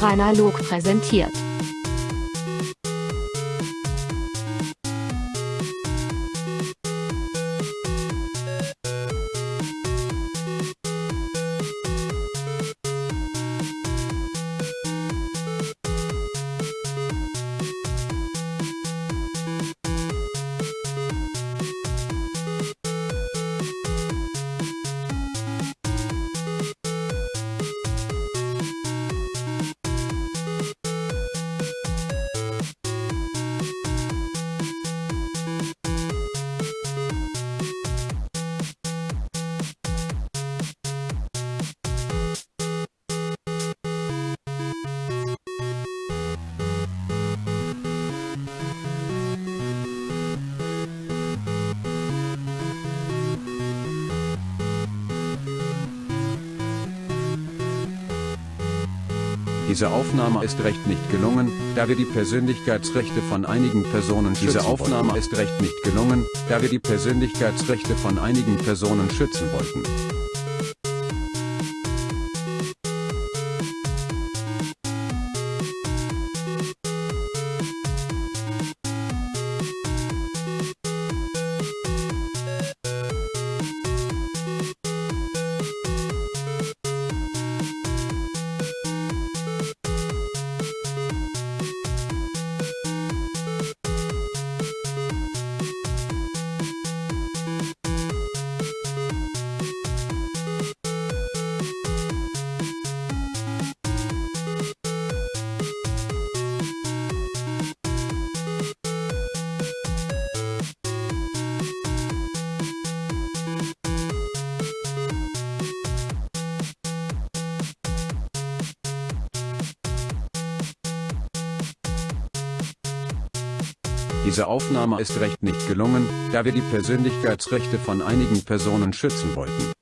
Rainer Log präsentiert. Diese Aufnahme ist recht nicht gelungen, da wir die Persönlichkeitsrechte von einigen Personen schützen Diese Aufnahme ist recht nicht gelungen, da wir die Persönlichkeitsrechte von einigen Personen schützen wollten. Diese Aufnahme ist recht nicht gelungen, da wir die Persönlichkeitsrechte von einigen Personen schützen wollten.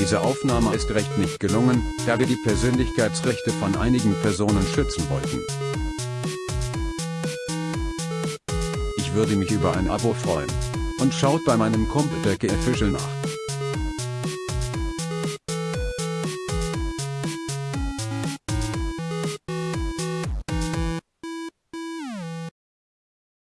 Diese Aufnahme ist recht nicht gelungen, da wir die Persönlichkeitsrechte von einigen Personen schützen wollten. Ich würde mich über ein Abo freuen. Und schaut bei meinem der Official nach.